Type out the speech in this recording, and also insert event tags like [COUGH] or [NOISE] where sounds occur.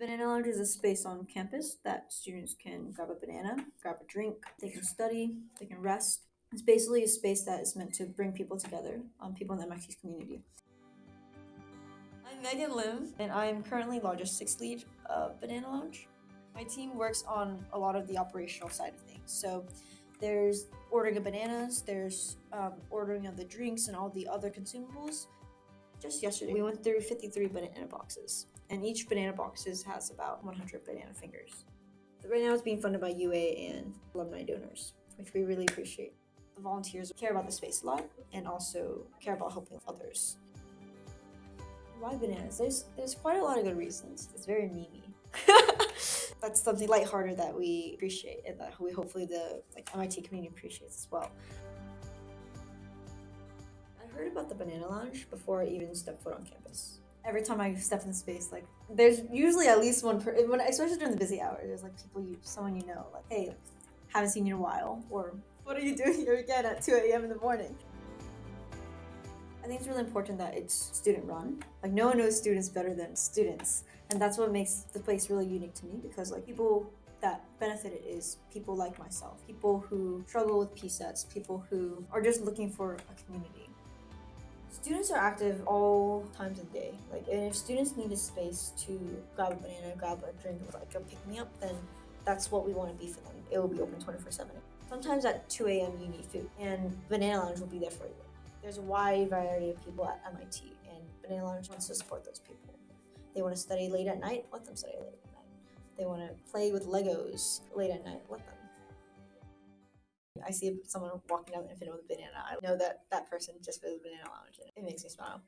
Banana Lounge is a space on campus that students can grab a banana, grab a drink, they can study, they can rest. It's basically a space that is meant to bring people together, um, people in the MIT's community. I'm Megan Lim, and I'm currently logistics lead of Banana Lounge. My team works on a lot of the operational side of things. So there's ordering of bananas, there's um, ordering of the drinks and all the other consumables. Just yesterday, we went through 53 banana boxes, and each banana boxes has about 100 banana fingers. Right now, it's being funded by UA and alumni donors, which we really appreciate. The volunteers care about the space a lot and also care about helping others. Why bananas? There's there's quite a lot of good reasons. It's very memey. [LAUGHS] That's something lighthearted that we appreciate and that we hopefully the like MIT community appreciates as well. I heard about the Banana Lounge before I even stepped foot on campus. Every time I step in the space, like there's usually at least one per when especially during the busy hours. There's like people you someone you know like hey haven't seen you in a while or what are you [LAUGHS] doing here again at 2 a.m. in the morning? I think it's really important that it's student run. Like no one knows students better than students. And that's what makes the place really unique to me because like people that benefited is people like myself, people who struggle with PSETs, people who are just looking for a community. Students are active all times of the day. Like, and if students need a space to grab a banana, grab a drink, like a pick me up, then that's what we want to be for them. It will be open 24 7. Sometimes at 2 a.m. you need food, and Banana Lounge will be there for you. There's a wide variety of people at MIT, and Banana Lounge wants to support those people. They want to study late at night, let them study late at night. They want to play with Legos late at night, let them. I see someone walking down the infinite with a banana. I know that that person just for the Banana Lounge. It makes me smile.